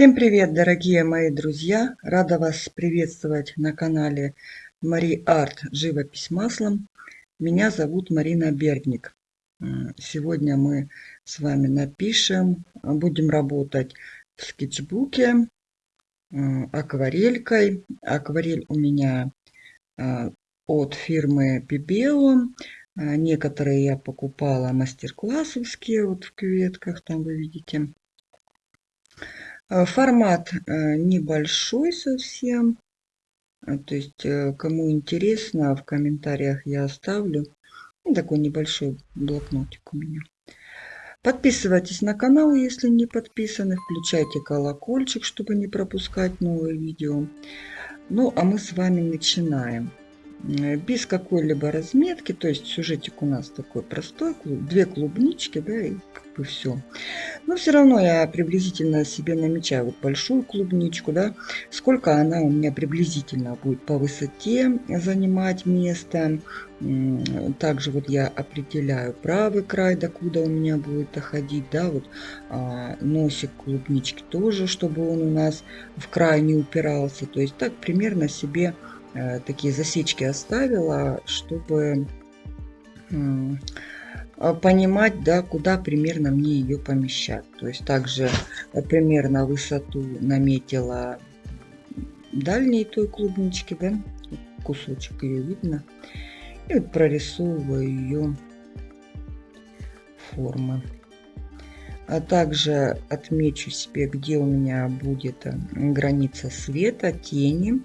Всем привет, дорогие мои друзья! Рада вас приветствовать на канале Мари Арт Живопись маслом. Меня зовут Марина Бердник. Сегодня мы с вами напишем, будем работать в скетчбуке акварелькой. Акварель у меня а, от фирмы Pibeo. Некоторые я покупала мастер-классовские, вот в кюветках, там вы видите. Э, формат э, небольшой совсем. Э, то есть, кому интересно, в комментариях я оставлю. Ну, такой небольшой блокнотик у меня. Подписывайтесь на канал, если не подписаны. Включайте колокольчик, чтобы не пропускать новые видео. Ну, а мы с вами начинаем. Э, без какой-либо разметки, то есть сюжетик у нас такой простой, две клубнички, да, и как бы все. Но все равно я приблизительно себе намечаю вот большую клубничку, да, сколько она у меня приблизительно будет по высоте занимать место. Также вот я определяю правый край, докуда у меня будет доходить, да, вот а, носик клубнички тоже, чтобы он у нас в край не упирался. То есть так примерно себе такие засечки оставила, чтобы а, понимать, да, куда примерно мне ее помещать. То есть также э, примерно высоту наметила дальней той клубнички, да, кусочек ее видно. И вот прорисовываю ее формы. А также отмечу себе, где у меня будет э, граница света, тени.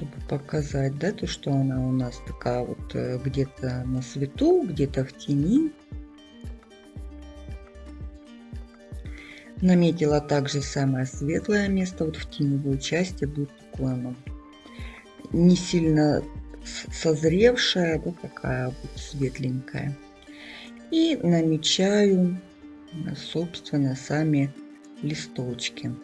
Чтобы показать, да, то, что она у нас такая вот э, где-то на свету, где-то в тени. Наметила также самое светлое место, вот в теневой части будет такое оно не сильно созревшая, да, такая вот светленькая. И намечаю, собственно, сами листочки.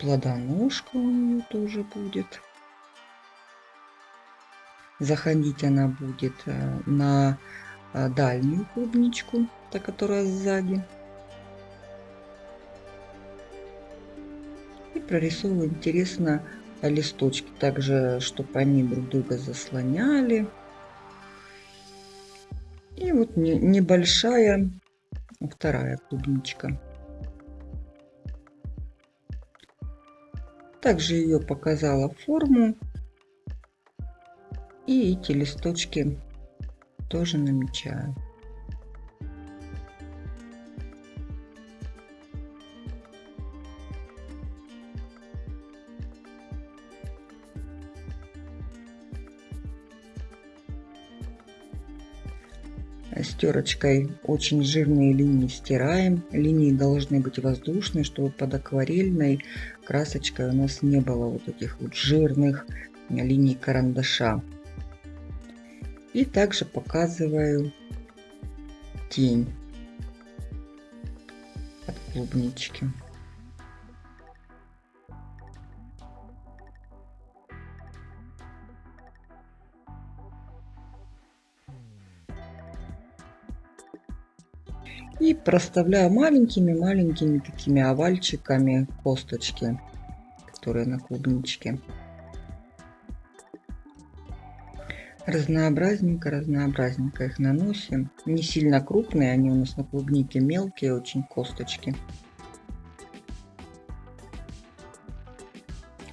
Плодоножка у нее тоже будет. Заходить она будет э, на э, дальнюю клубничку, та, которая сзади. И прорисовываю интересно листочки, также, чтобы они друг друга заслоняли. И вот небольшая вторая клубничка. Также ее показала форму. И эти листочки тоже намечаю. стерочкой очень жирные линии стираем. Линии должны быть воздушные, чтобы под акварельной красочкой у нас не было вот этих вот жирных линий карандаша. И также показываю тень от клубнички. И проставляю маленькими-маленькими такими овальчиками косточки, которые на клубничке. Разнообразненько, разнообразненько их наносим. Не сильно крупные, они у нас на клубнике мелкие очень косточки.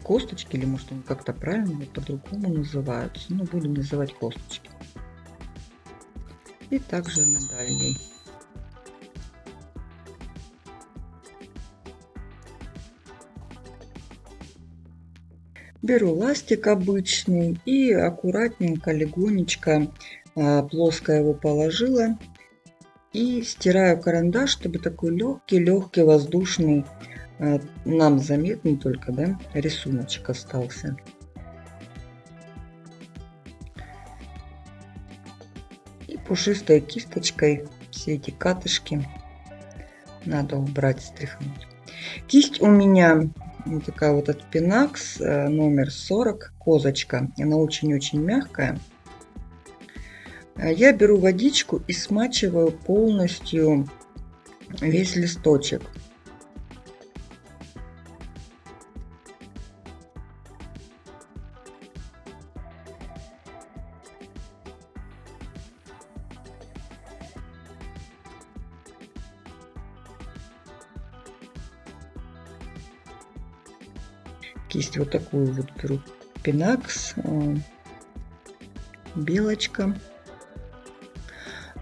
Косточки, или может они как-то правильно по-другому называются. Ну, будем называть косточки. И также на дальней. Беру ластик обычный и аккуратненько, легонечко а, плоско его положила. И стираю карандаш, чтобы такой легкий-легкий воздушный, а, нам заметный только, да, рисуночек остался. И пушистой кисточкой все эти катышки надо убрать, стряхнуть. Кисть у меня вот такая вот от Pinax э, номер 40, козочка. Она очень-очень мягкая. я беру водичку и смачиваю полностью весь листочек. Кисть вот такую вот беру. Пинакс, э, белочка.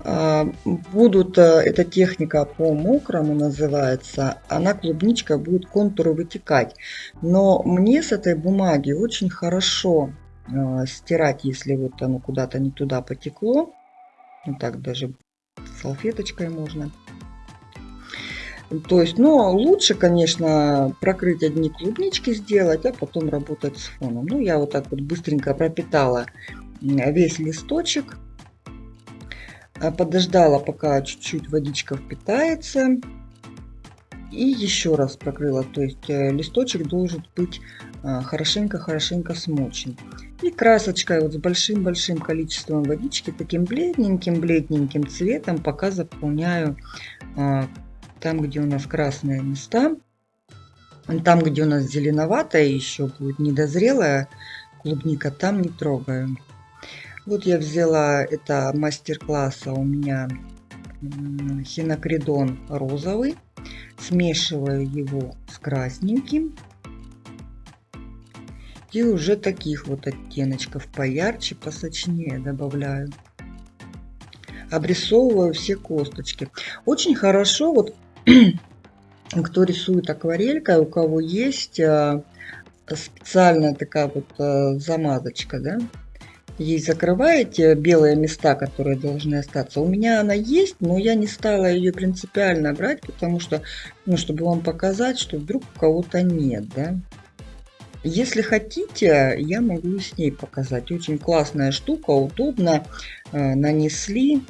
А, будут, э, эта техника по мокрому называется, она клубничка будет контуры вытекать. Но мне с этой бумаги очень хорошо э, стирать, если вот оно куда-то не туда потекло. Вот так даже салфеточкой можно. То есть, но лучше, конечно, прокрыть одни клубнички сделать, а потом работать с фоном. Ну, я вот так вот быстренько пропитала весь листочек. А, подождала, пока чуть-чуть водичка впитается. И еще раз прокрыла. То есть э, листочек должен быть а, хорошенько-хорошенько смочен. И красочкой вот с большим-большим количеством водички, таким бледненьким-бледненьким цветом, пока заполняю а, там, где у нас красные места. Там, где у нас зеленоватая еще будет недозрелая клубника, там не трогаю. Вот я взяла это мастер-класса у меня хинокридон розовый. Смешиваю его с красненьким. И уже таких вот оттеночков поярче, посочнее добавляю. Обрисовываю все косточки. Очень хорошо вот кто рисует акварелькой, у кого есть а, специальная такая вот а, замазочка, да, ей закрываете белые места, которые должны остаться. У меня она есть, но я не стала ее принципиально брать, потому что, ну, чтобы вам показать, что вдруг у кого-то нет, да. Если хотите, я могу с ней показать. Очень классная штука, удобно. Э, нанесли,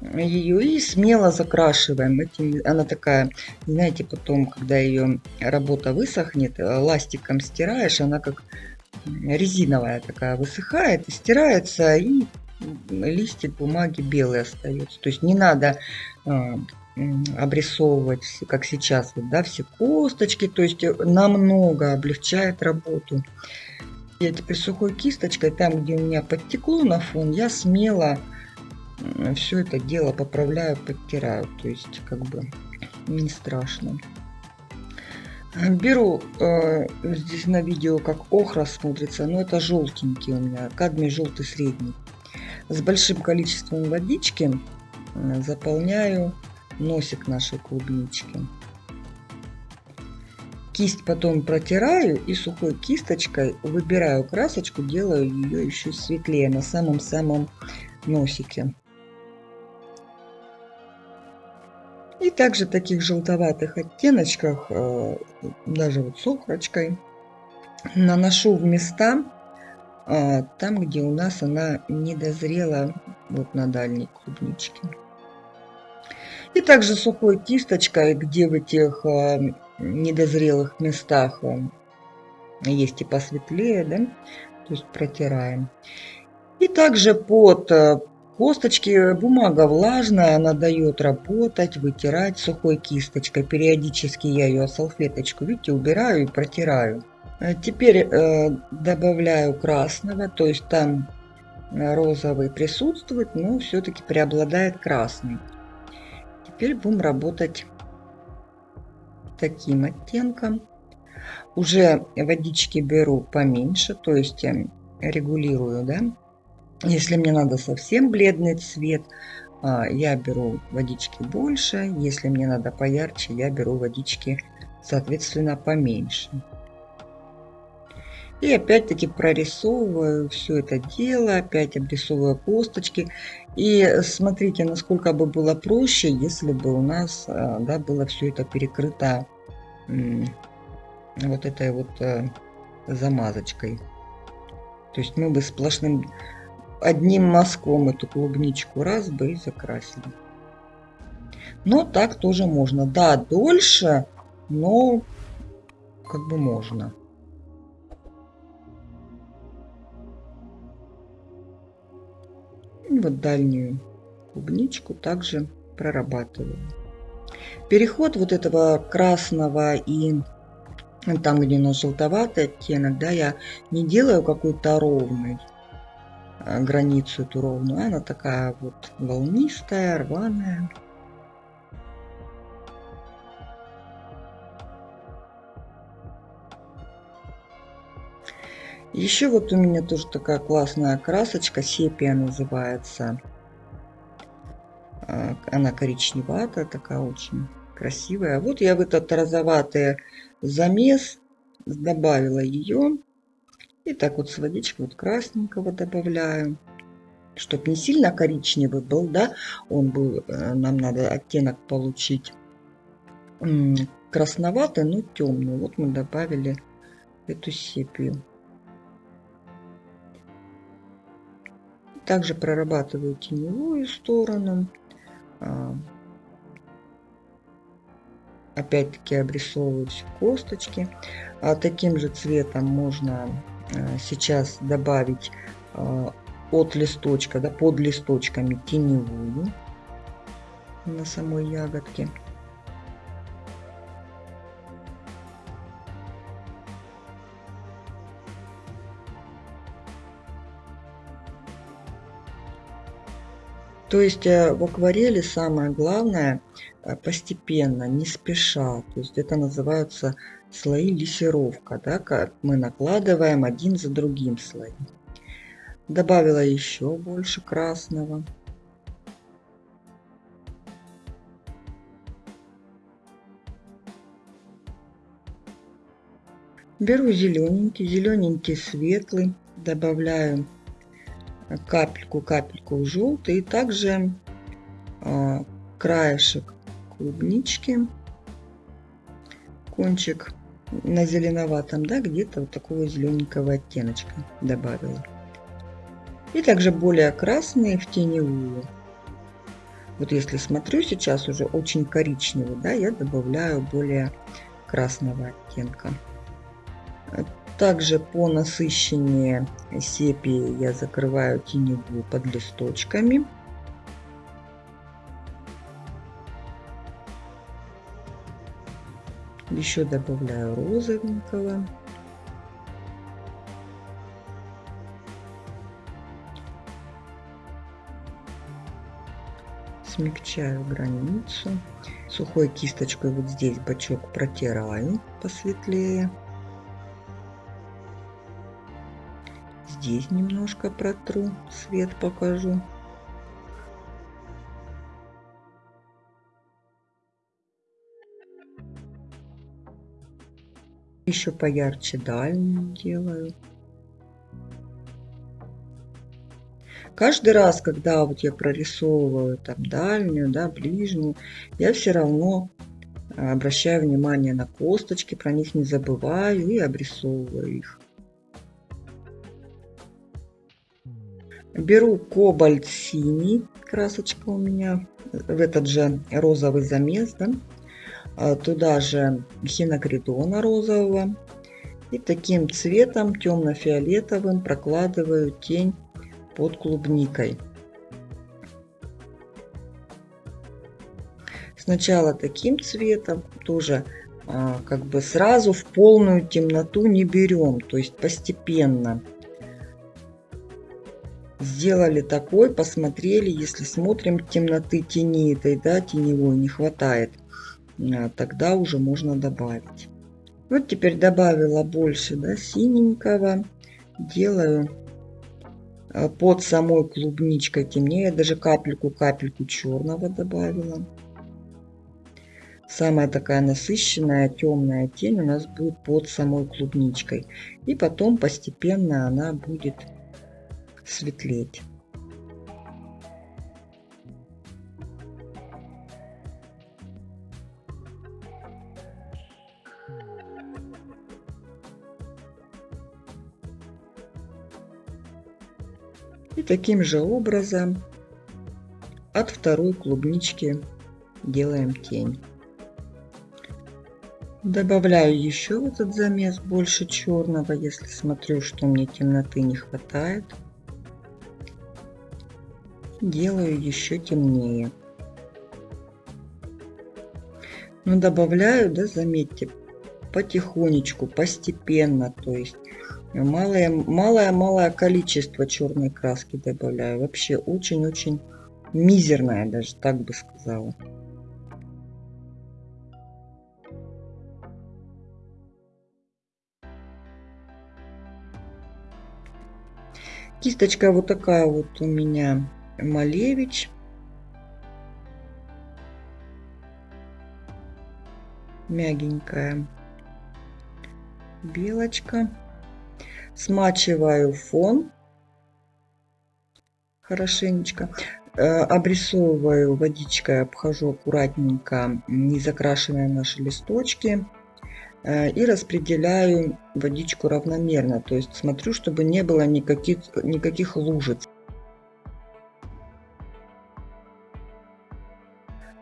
ее и смело закрашиваем. Этим, она такая, знаете, потом, когда ее работа высохнет, ластиком стираешь, она как резиновая такая высыхает, стирается, и листик бумаги белый остается. То есть не надо а, обрисовывать, как сейчас, вот, да, все косточки, то есть намного облегчает работу. Я теперь сухой кисточкой, там, где у меня подтекло на фон, я смело все это дело поправляю, подтираю. То есть, как бы, не страшно. Беру э, здесь на видео, как охра смотрится, но это желтенький у меня, кадмий желтый средний. С большим количеством водички э, заполняю носик нашей клубнички. Кисть потом протираю и сухой кисточкой выбираю красочку, делаю ее еще светлее на самом-самом носике. И также таких желтоватых оттеночках, э, даже вот с охрочкой, наношу в места, э, там, где у нас она не дозрела, вот на дальней клубничке. И также сухой кисточкой, где в этих э, недозрелых местах есть и посветлее, да, то есть протираем. И также под Косточки, бумага влажная, она дает работать, вытирать сухой кисточкой. Периодически я ее салфеточку, видите, убираю и протираю. Э, теперь э, добавляю красного, то есть там розовый присутствует, но все-таки преобладает красный. Теперь будем работать таким оттенком. Уже водички беру поменьше, то есть эм, регулирую, да, если мне надо совсем бледный цвет, а, я беру водички больше. Если мне надо поярче, я беру водички, соответственно, поменьше. И опять-таки прорисовываю все это дело, опять обрисовываю косточки. И смотрите, насколько бы было проще, если бы у нас а, да, было все это перекрыто вот этой вот э, замазочкой. То есть мы бы сплошным одним мазком эту клубничку раз бы и закрасили. Но так тоже можно. Да, дольше, но как бы можно. Вот дальнюю клубничку также прорабатываю. Переход вот этого красного и там, где нас желтоватый оттенок, да, я не делаю какой-то ровный границу эту ровную, она такая вот волнистая, рваная. Еще вот у меня тоже такая классная красочка, сепия называется. А, она коричневатая, такая очень красивая. Вот я в этот розоватый замес добавила ее. И так вот с водичкой вот красненького добавляю. Чтоб не сильно коричневый был, да, он был, э, нам надо оттенок получить красноватый, но темный. Вот мы добавили эту сепию. Также прорабатываю теневую сторону. А, опять-таки обрисовываю все косточки. А таким же цветом можно сейчас добавить а, от листочка, да, под листочками теневую на самой ягодке. То есть э, в акварели самое главное э, постепенно, не спеша. То есть это называются слои лессировка, да, как мы накладываем один за другим слои. Добавила еще больше красного. Беру зелененький, зелененький светлый, добавляю капельку-капельку желтый. И также э, краешек клубнички, кончик на зеленоватом, да, где-то вот такого зелененького оттеночка добавила. И также более красные в теневую. Вот если смотрю сейчас уже очень коричневый, да, я добавляю более красного оттенка. Также по насыщеннее сепии я закрываю теневую под листочками. Еще добавляю розовенького. Смягчаю границу. Сухой кисточкой вот здесь бочок протираю посветлее. здесь немножко протру, свет покажу. Еще поярче дальнюю делаю. Каждый раз, когда вот я прорисовываю там дальнюю, да, ближнюю, я все равно обращаю внимание на косточки, про них не забываю и обрисовываю их. Беру кобальт синий, красочка у меня, в этот же розовый замес, да? А туда же хинокридона розового. И таким цветом, темно-фиолетовым, прокладываю тень под клубникой. Сначала таким цветом, тоже а, как бы сразу в полную темноту не берем, то есть постепенно сделали такой, посмотрели, если смотрим темноты тени этой, да, теневой не хватает, тогда уже можно добавить. Вот теперь добавила больше, да, синенького, делаю а, под самой клубничкой темнее, даже капельку-капельку черного добавила. Самая такая насыщенная темная тень у нас будет под самой клубничкой. И потом постепенно она будет светлеть. И таким же образом от второй клубнички делаем тень. Добавляю еще этот замес больше черного, если смотрю, что мне темноты не хватает. делаю еще темнее. Но добавляю, да, заметьте, потихонечку, постепенно, то есть малое-малое количество черной краски добавляю. Вообще очень-очень мизерное, даже так бы сказала. Кисточка вот такая вот у меня Малевич. Мягенькая белочка. Смачиваю фон хорошенечко. Э, обрисовываю водичкой, обхожу аккуратненько незакрашенные наши листочки. Э, и распределяю водичку равномерно. То есть смотрю, чтобы не было никаких, никаких лужиц.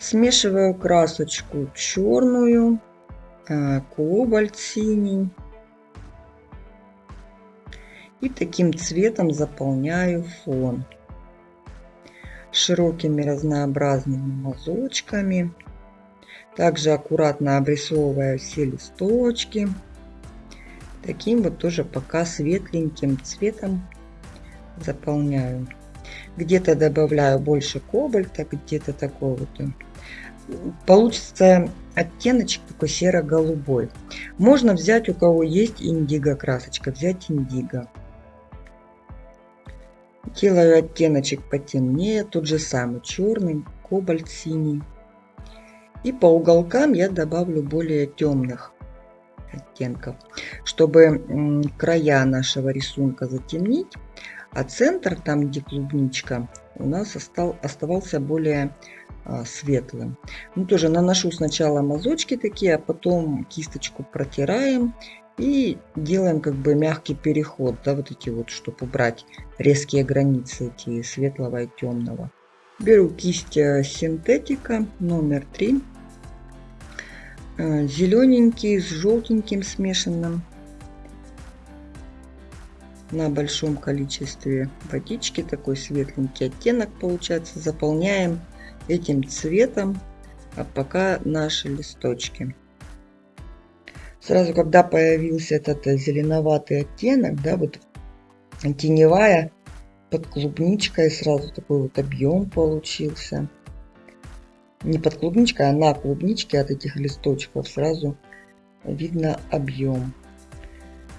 Смешиваю красочку черную, э, кобальт синий. И таким цветом заполняю фон широкими разнообразными мазочками. Также аккуратно обрисовывая все листочки. Таким вот тоже пока светленьким цветом заполняю. Где-то добавляю больше кобальта, где-то такой вот. Получится оттеночек такой серо-голубой. Можно взять, у кого есть индиго красочка, взять индиго. Делаю оттеночек потемнее, тот же самый черный, кобальт синий. И по уголкам я добавлю более темных оттенков, чтобы края нашего рисунка затемнить, а центр, там где клубничка, у нас оставался более а, светлым. Ну, тоже наношу сначала мазочки такие, а потом кисточку протираем и делаем как бы мягкий переход, да, вот эти вот, чтобы убрать резкие границы эти светлого и темного. Беру кисть э, синтетика номер 3. Э, Зелененький с желтеньким смешанным. На большом количестве водички такой светленький оттенок получается. Заполняем этим цветом а пока наши листочки. Сразу, когда появился этот зеленоватый оттенок, да, вот теневая под клубничкой, сразу такой вот объем получился. Не под клубничкой, а на клубничке от этих листочков сразу видно объем.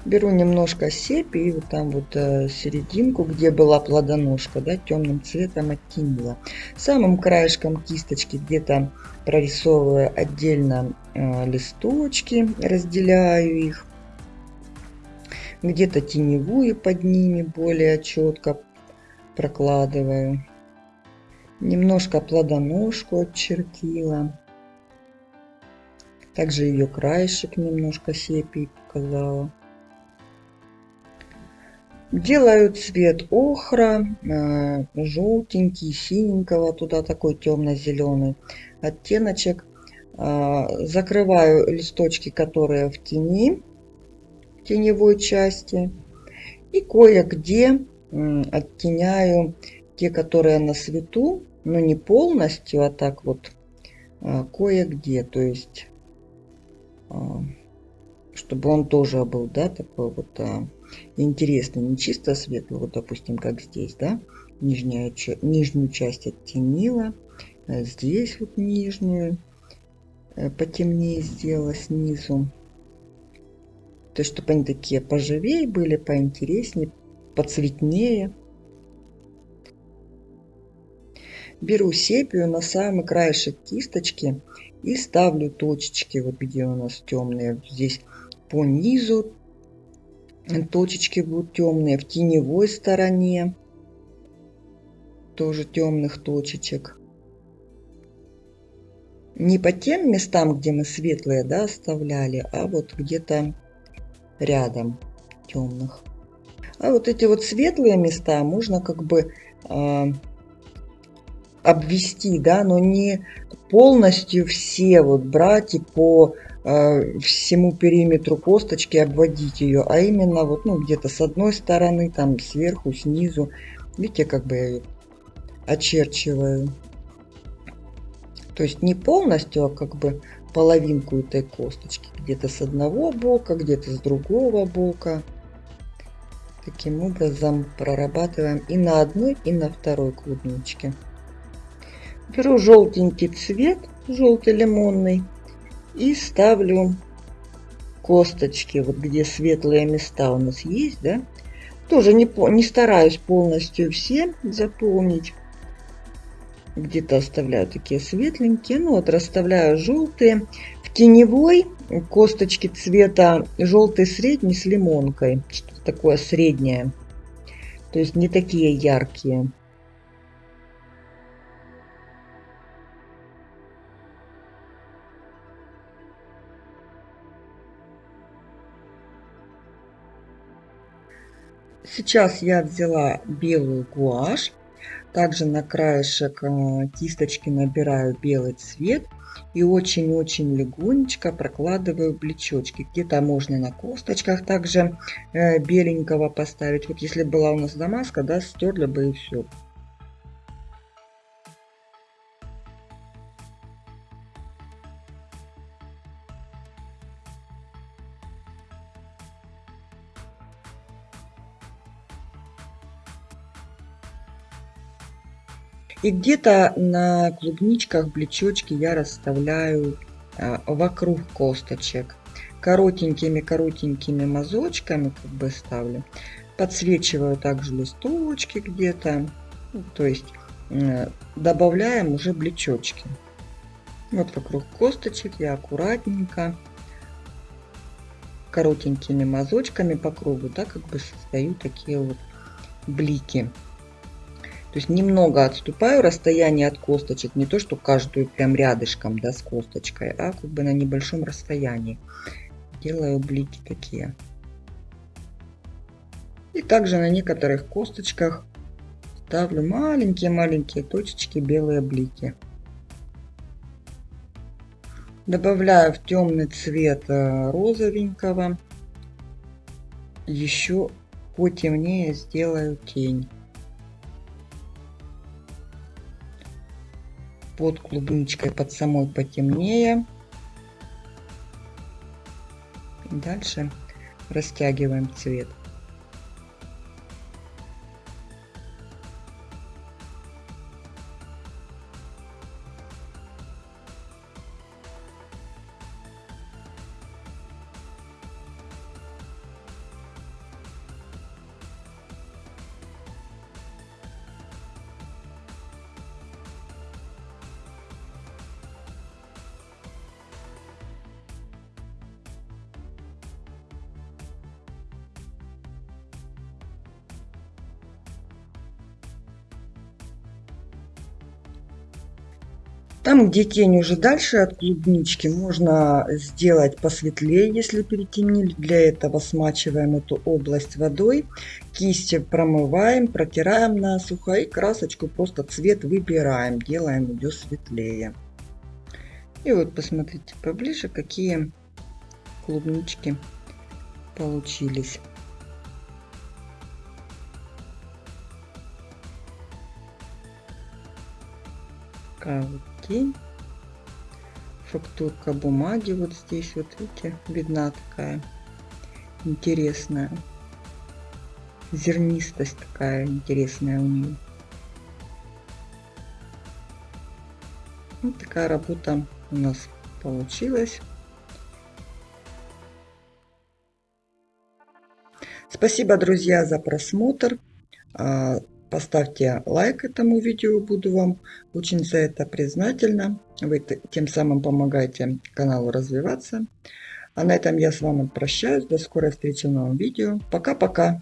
Беру немножко сепи и вот там вот э, серединку, где была плодоножка, да, темным цветом оттенила. Самым краешком кисточки где-то прорисовываю отдельно э, листочки, разделяю их. Где-то теневую под ними более четко прокладываю. Немножко плодоножку отчертила. Также ее краешек немножко сепи показала. Делаю цвет охра, э, желтенький, синенького, туда такой темно-зеленый оттеночек. Э, закрываю листочки, которые в тени, в теневой части. И кое-где оттеняю те, которые на свету, но не полностью, а так вот э, кое-где. То есть, чтобы он тоже был, да, такой вот интересно, не чисто светлый, вот допустим, как здесь, да, нижняя, нижнюю часть оттенила, а здесь вот нижнюю потемнее сделала снизу. То есть, чтобы они такие поживее были, поинтереснее, поцветнее. Беру сепию на самый краешек кисточки и ставлю точечки, вот где у нас темные, здесь по низу точечки будут темные в теневой стороне тоже темных точечек не по тем местам где мы светлые да оставляли а вот где-то рядом темных а вот эти вот светлые места можно как бы э, обвести да но не полностью все вот брать и по Э, всему периметру косточки обводить ее, а именно вот ну где-то с одной стороны, там сверху, снизу. Видите, как бы я ее очерчиваю. То есть не полностью, а как бы половинку этой косточки. Где-то с одного бока, где-то с другого бока. Таким образом прорабатываем и на одной, и на второй клубничке. Беру желтенький цвет, желтый лимонный, и ставлю косточки, вот где светлые места у нас есть, да, тоже не, не стараюсь полностью все заполнить. Где-то оставляю такие светленькие. Ну вот расставляю желтые. В теневой косточки цвета желтый средний с лимонкой. Что-то такое среднее. То есть не такие яркие. Сейчас я взяла белую гуашь. Также на краешек э, кисточки набираю белый цвет. И очень-очень легонечко прокладываю плечочки. Где-то можно на косточках также э, беленького поставить. Вот если была у нас дамаска, да, стерли бы и все. И где-то на клубничках, блечочки я расставляю а, вокруг косточек. Коротенькими-коротенькими мазочками как бы ставлю. Подсвечиваю также листочки где-то. То есть добавляем уже блечочки. Вот вокруг косточек я аккуратненько коротенькими мазочками по кругу, да, как бы создаю такие вот блики. То есть немного отступаю расстояние от косточек, не то, что каждую прям рядышком, да, с косточкой, а как бы на небольшом расстоянии. Делаю блики такие. И также на некоторых косточках ставлю маленькие-маленькие точечки, белые блики. Добавляю в темный цвет э, розовенького. Еще потемнее сделаю тень. Под клубничкой, под самой потемнее. Дальше растягиваем цвет. Там, где тень уже дальше от клубнички, можно сделать посветлее, если перетемнили. Для этого смачиваем эту область водой, кисти промываем, протираем насухо и красочку просто цвет выбираем, делаем ее светлее. И вот посмотрите поближе, какие клубнички получились. Такая вот тень. Фактурка бумаги вот здесь вот видите видна такая интересная. Зернистость такая интересная у нее. Вот такая работа у нас получилась. Спасибо друзья за просмотр. А, Поставьте лайк этому видео, буду вам очень за это признательна. Вы тем самым помогаете каналу развиваться. А на этом я с вами прощаюсь. До скорой встречи в новом видео. Пока-пока.